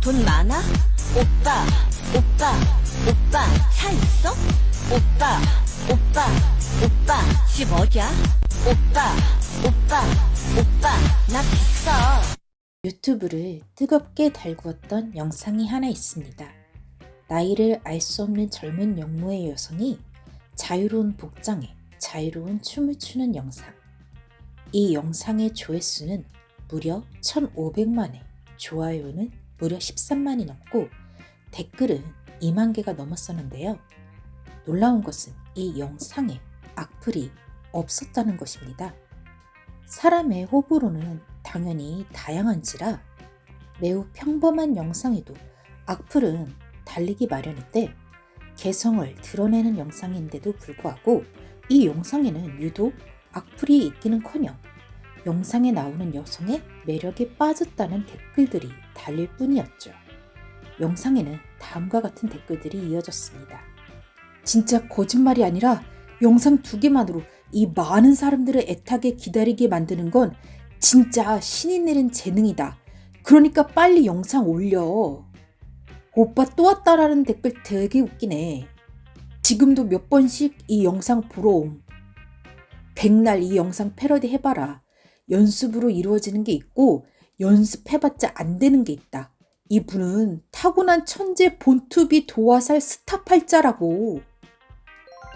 돈 많아? 오빠, 오빠, 오빠, 차 있어? 오빠, 오빠, 오빠, 집 어디야? 오빠, 오빠, 오빠, 나 비싸. 유튜브를 뜨겁게 달구었던 영상이 하나 있습니다. 나이를 알 수 없는 젊은 영모의 여성이 자유로운 복장에 자유로운 춤을 추는 영상. 이 영상의 조회수는 무려 1,500만회, 좋아요는 무려 13만이 넘고 댓글은 2만 개가 넘었었는데요. 놀라운 것은 이 영상에 악플이 없었다는 것입니다. 사람의 호불호는 당연히 다양한지라 매우 평범한 영상에도 악플은 달리기 마련인데 개성을 드러내는 영상인데도 불구하고 이 영상에는 유독 악플이 있기는커녕 영상에 나오는 여성의 매력에 빠졌다는 댓글들이 달릴 뿐이었죠. 영상에는 다음과 같은 댓글들이 이어졌습니다. 진짜 거짓말이 아니라 영상 두 개만으로 이 많은 사람들을 애타게 기다리게 만드는 건 진짜 신이 내린 재능이다. 그러니까 빨리 영상 올려. 오빠 또 왔다라는 댓글 되게 웃기네. 지금도 몇 번씩 이 영상 보러 옴. 백날 이 영상 패러디 해봐라. 연습으로 이루어지는 게 있고 연습해봤자 안 되는 게 있다. 이분은 타고난 천재 본투비 도화살 스타 팔자라고.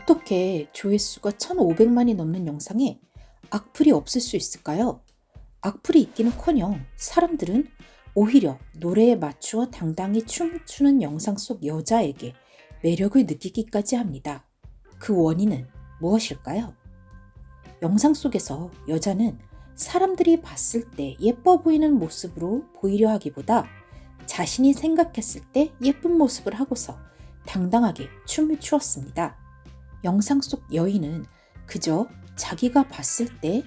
어떻게 조회수가 1500만이 넘는 영상에 악플이 없을 수 있을까요? 악플이 있기는커녕 사람들은 오히려 노래에 맞추어 당당히 춤을 추는 영상 속 여자에게 매력을 느끼기까지 합니다. 그 원인은 무엇일까요? 영상 속에서 여자는 사람들이 봤을 때 예뻐 보이는 모습으로 보이려 하기보다 자신이 생각했을 때 예쁜 모습을 하고서 당당하게 춤을 추었습니다. 영상 속 여인은 그저 자기가 봤을 때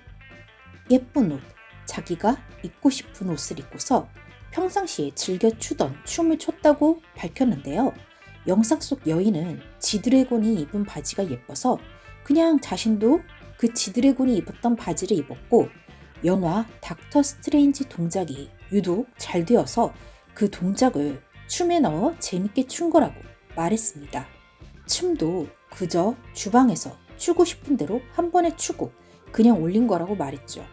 예쁜 옷, 자기가 입고 싶은 옷을 입고서 평상시에 즐겨 추던 춤을 췄다고 밝혔는데요. 영상 속 여인은 지드래곤이 입은 바지가 예뻐서 그냥 자신도 그 지드래곤이 입었던 바지를 입었고 영화 닥터 스트레인지 동작이 유독 잘 되어서 그 동작을 춤에 넣어 재밌게 춘 거라고 말했습니다. 춤도 그저 주방에서 추고 싶은 대로 한 번에 추고 그냥 올린 거라고 말했죠.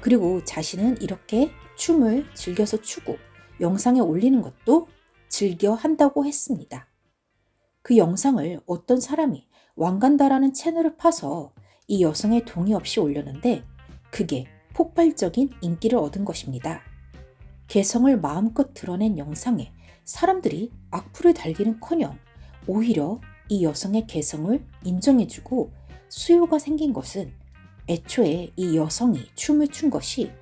그리고 자신은 이렇게 춤을 즐겨서 추고 영상에 올리는 것도 즐겨 한다고 했습니다. 그 영상을 어떤 사람이 왕간다라는 채널을 파서 이 여성의 동의 없이 올렸는데 그게 폭발적인 인기를 얻은 것입니다. 개성을 마음껏 드러낸 영상에 사람들이 악플을 달기는 커녕 오히려 이 여성의 개성을 인정해주고 수요가 생긴 것은 애초에 이 여성이 춤을 춘 것이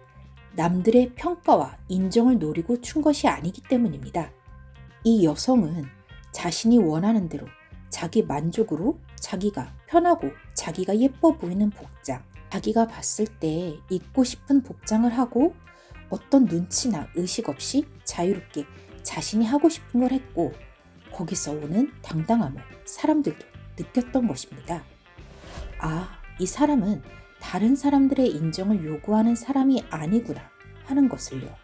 남들의 평가와 인정을 노리고 춘 것이 아니기 때문입니다. 이 여성은 자신이 원하는 대로 자기 만족으로 자기가 편하고 자기가 예뻐 보이는 복장, 자기가 봤을 때 입고 싶은 복장을 하고 어떤 눈치나 의식 없이 자유롭게 자신이 하고 싶은 걸 했고 거기서 오는 당당함을 사람들도 느꼈던 것입니다. 아, 이 사람은 다른 사람들의 인정을 요구하는 사람이 아니구나 하는 것을요.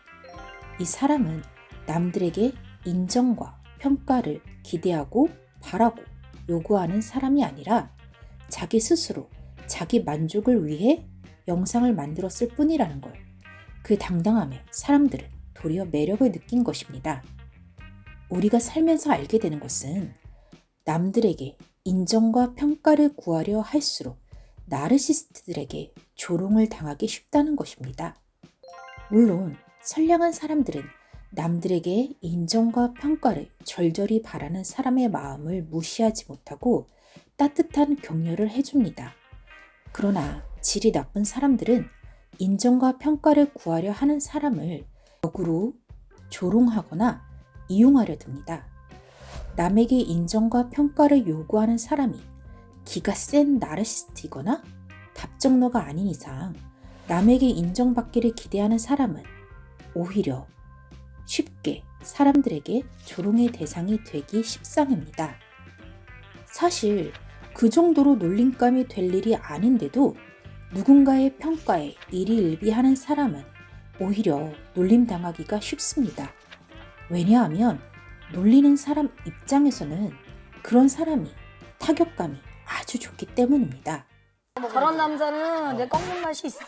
이 사람은 남들에게 인정과 평가를 기대하고 바라고 요구하는 사람이 아니라 자기 스스로 자기 만족을 위해 영상을 만들었을 뿐이라는 걸. 그 당당함에 사람들은 도리어 매력을 느낀 것입니다. 우리가 살면서 알게 되는 것은 남들에게 인정과 평가를 구하려 할수록 나르시스트들에게 조롱을 당하기 쉽다는 것입니다. 물론 선량한 사람들은 남들에게 인정과 평가를 절절히 바라는 사람의 마음을 무시하지 못하고 따뜻한 격려를 해줍니다. 그러나 질이 나쁜 사람들은 인정과 평가를 구하려 하는 사람을 역으로 조롱하거나 이용하려 듭니다. 남에게 인정과 평가를 요구하는 사람이 기가 센 나르시스트이거나 답정너가 아닌 이상 남에게 인정받기를 기대하는 사람은 오히려 쉽게 사람들에게 조롱의 대상이 되기 십상입니다. 사실 그 정도로 놀림감이 될 일이 아닌데도 누군가의 평가에 일희일비하는 사람은 오히려 놀림당하기가 쉽습니다. 왜냐하면 놀리는 사람 입장에서는 그런 사람이 타격감이 아주 좋기 때문입니다. 저런 남자는 내 꺾는 맛이 있어.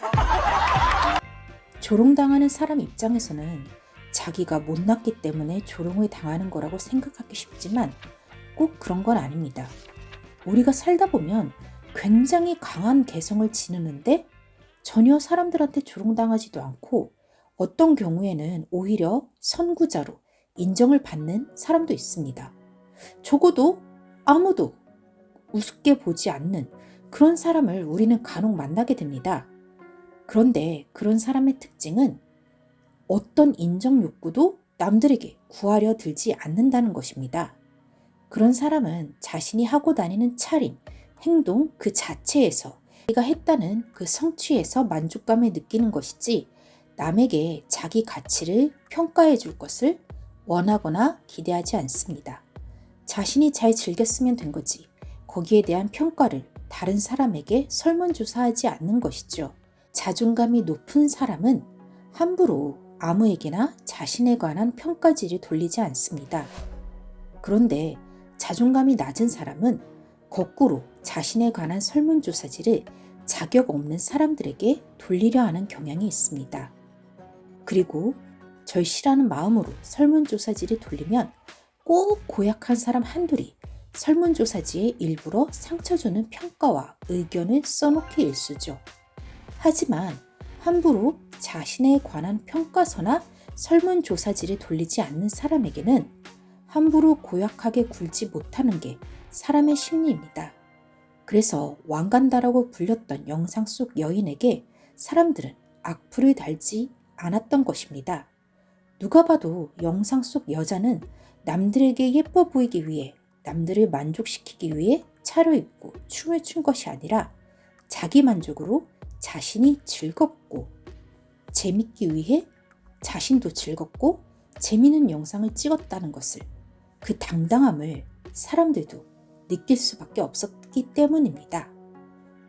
조롱당하는 사람 입장에서는 자기가 못났기 때문에 조롱을 당하는 거라고 생각하기 쉽지만 꼭 그런 건 아닙니다. 우리가 살다 보면 굉장히 강한 개성을 지니는데 전혀 사람들한테 조롱당하지도 않고 어떤 경우에는 오히려 선구자로 인정을 받는 사람도 있습니다. 적어도 아무도 우습게 보지 않는 그런 사람을 우리는 간혹 만나게 됩니다. 그런데 그런 사람의 특징은 어떤 인정 욕구도 남들에게 구하려 들지 않는다는 것입니다. 그런 사람은 자신이 하고 다니는 차림, 행동 그 자체에서 내가 했다는 그 성취에서 만족감을 느끼는 것이지 남에게 자기 가치를 평가해 줄 것을 원하거나 기대하지 않습니다. 자신이 잘 즐겼으면 된 거지 거기에 대한 평가를 다른 사람에게 설문조사하지 않는 것이죠. 자존감이 높은 사람은 함부로 아무에게나 자신에 관한 평가지를 돌리지 않습니다. 그런데 자존감이 낮은 사람은 거꾸로 자신에 관한 설문조사지를 자격 없는 사람들에게 돌리려 하는 경향이 있습니다. 그리고 절실하는 마음으로 설문조사지를 돌리면 꼭 고약한 사람 한둘이 설문조사지에 일부러 상처 주는 평가와 의견을 써놓기 일쑤죠. 하지만 함부로 자신에 관한 평가서나 설문조사지를 돌리지 않는 사람에게는 함부로 고약하게 굴지 못하는 게 사람의 심리입니다. 그래서 왕간다라고 불렸던 영상 속 여인에게 사람들은 악플을 달지 않았던 것입니다. 누가 봐도 영상 속 여자는 남들에게 예뻐 보이기 위해 남들을 만족시키기 위해 차려입고 춤을 춘 것이 아니라 자기 만족으로 자신이 즐겁고 재밌기 위해 자신도 즐겁고 재미있는 영상을 찍었다는 것을 그 당당함을 사람들도 느낄 수밖에 없었기 때문입니다.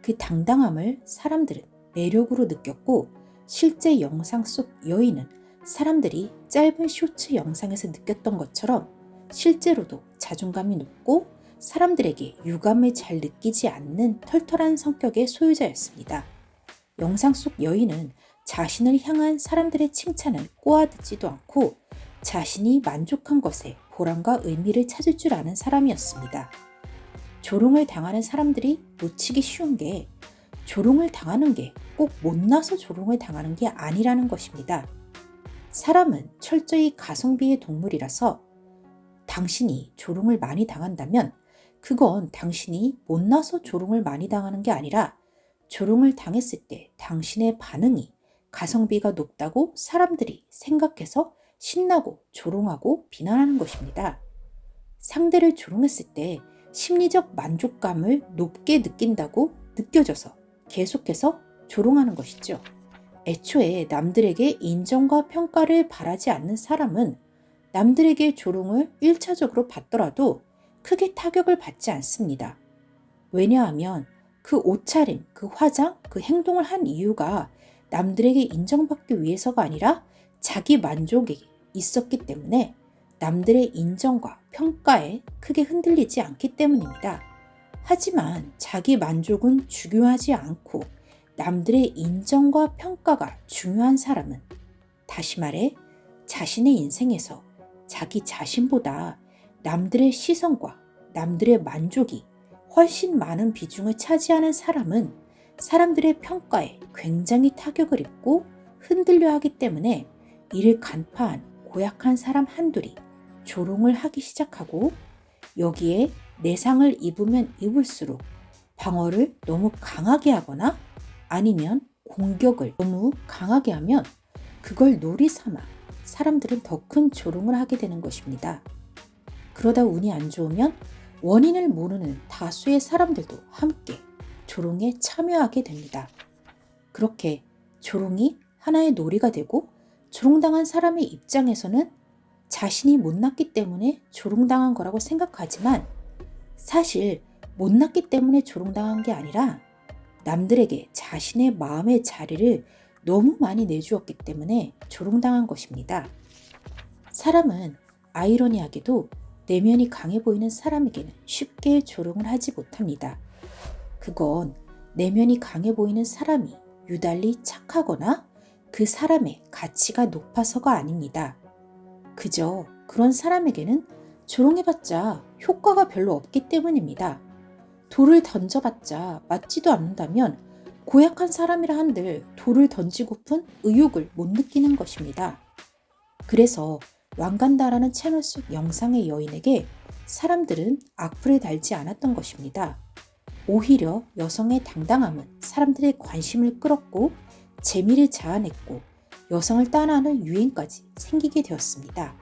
그 당당함을 사람들은 매력으로 느꼈고 실제 영상 속 여인은 사람들이 짧은 쇼츠 영상에서 느꼈던 것처럼 실제로도 자존감이 높고 사람들에게 유감을 잘 느끼지 않는 털털한 성격의 소유자였습니다. 영상 속 여인은 자신을 향한 사람들의 칭찬을 꼬아듣지도 않고 자신이 만족한 것에 보람과 의미를 찾을 줄 아는 사람이었습니다. 조롱을 당하는 사람들이 놓치기 쉬운 게 조롱을 당하는 게 꼭 못나서 조롱을 당하는 게 아니라는 것입니다. 사람은 철저히 가성비의 동물이라서 당신이 조롱을 많이 당한다면 그건 당신이 못나서 조롱을 많이 당하는 게 아니라 조롱을 당했을 때 당신의 반응이 가성비가 높다고 사람들이 생각해서 신나고 조롱하고 비난하는 것입니다. 상대를 조롱했을 때 심리적 만족감을 높게 느낀다고 느껴져서 계속해서 조롱하는 것이죠. 애초에 남들에게 인정과 평가를 바라지 않는 사람은 남들에게 조롱을 1차적으로 받더라도 크게 타격을 받지 않습니다. 왜냐하면 그 옷차림, 그 화장, 그 행동을 한 이유가 남들에게 인정받기 위해서가 아니라 자기 만족이 있었기 때문에 남들의 인정과 평가에 크게 흔들리지 않기 때문입니다. 하지만 자기 만족은 중요하지 않고 남들의 인정과 평가가 중요한 사람은 다시 말해 자신의 인생에서 자기 자신보다 남들의 시선과 남들의 만족이 훨씬 많은 비중을 차지하는 사람은 사람들의 평가에 굉장히 타격을 입고 흔들려 하기 때문에 이를 간파한 고약한 사람 한둘이 조롱을 하기 시작하고 여기에 내상을 입으면 입을수록 방어를 너무 강하게 하거나 아니면 공격을 너무 강하게 하면 그걸 놀이 삼아 사람들은 더 큰 조롱을 하게 되는 것입니다. 그러다 운이 안 좋으면 원인을 모르는 다수의 사람들도 함께 조롱에 참여하게 됩니다. 그렇게 조롱이 하나의 놀이가 되고 조롱당한 사람의 입장에서는 자신이 못났기 때문에 조롱당한 거라고 생각하지만 사실 못났기 때문에 조롱당한 게 아니라 남들에게 자신의 마음의 자리를 너무 많이 내주었기 때문에 조롱당한 것입니다. 사람은 아이러니하게도 내면이 강해 보이는 사람에게는 쉽게 조롱을 하지 못합니다. 그건 내면이 강해 보이는 사람이 유달리 착하거나 그 사람의 가치가 높아서가 아닙니다. 그저 그런 사람에게는 조롱해봤자 효과가 별로 없기 때문입니다. 돌을 던져봤자 맞지도 않는다면 고약한 사람이라 한들 돌을 던지고픈 의욕을 못 느끼는 것입니다. 그래서 왕간다라는 채널 속 영상의 여인에게 사람들은 악플을 달지 않았던 것입니다. 오히려 여성의 당당함은 사람들의 관심을 끌었고 재미를 자아냈고 여성을 따라하는 유행까지 생기게 되었습니다.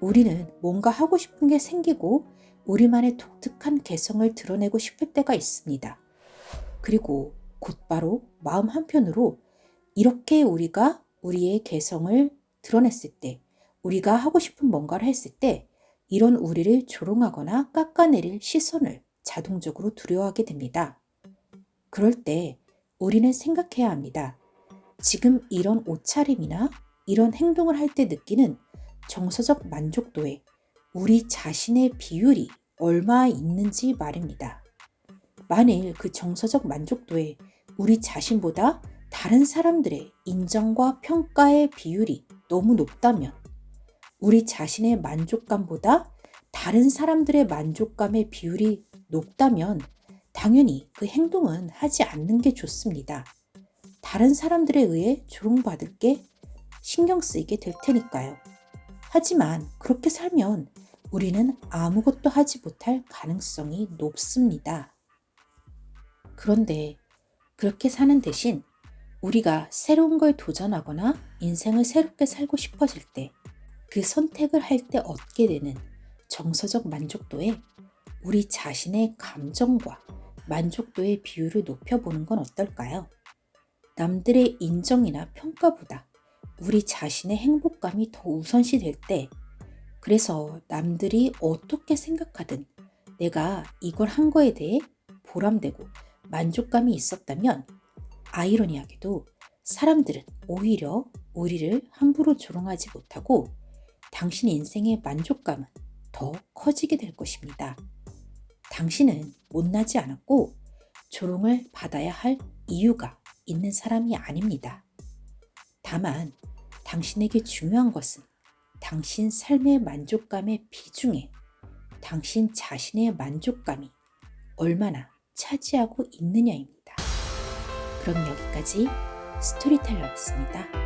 우리는 뭔가 하고 싶은 게 생기고 우리만의 독특한 개성을 드러내고 싶을 때가 있습니다. 그리고 곧바로 마음 한편으로 이렇게 우리가 우리의 개성을 드러냈을 때, 우리가 하고 싶은 뭔가를 했을 때, 이런 우리를 조롱하거나 깎아내릴 시선을 자동적으로 두려워하게 됩니다. 그럴 때 우리는 생각해야 합니다. 지금 이런 옷차림이나 이런 행동을 할 때 느끼는 정서적 만족도에 우리 자신의 비율이 얼마 있는지 말입니다. 만일 그 정서적 만족도에 우리 자신보다 다른 사람들의 인정과 평가의 비율이 너무 높다면 우리 자신의 만족감보다 다른 사람들의 만족감의 비율이 높다면 당연히 그 행동은 하지 않는 게 좋습니다. 다른 사람들에 의해 조롱받을 게 신경 쓰이게 될 테니까요. 하지만 그렇게 살면 우리는 아무것도 하지 못할 가능성이 높습니다. 그런데 그렇게 사는 대신 우리가 새로운 걸 도전하거나 인생을 새롭게 살고 싶어질 때 그 선택을 할 때 얻게 되는 정서적 만족도에 우리 자신의 감정과 만족도의 비율을 높여보는 건 어떨까요? 남들의 인정이나 평가보다 우리 자신의 행복감이 더 우선시 될 때, 그래서 남들이 어떻게 생각하든 내가 이걸 한 거에 대해 보람되고 만족감이 있었다면, 아이러니하게도 사람들은 오히려 우리를 함부로 조롱하지 못하고 당신 인생의 만족감은 더 커지게 될 것입니다. 당신은 못나지 않았고 조롱을 받아야 할 이유가 있는 사람이 아닙니다. 다만 당신에게 중요한 것은 당신 삶의 만족감의 비중에 당신 자신의 만족감이 얼마나 차지하고 있느냐입니다. 그럼 여기까지 스토리텔러였습니다.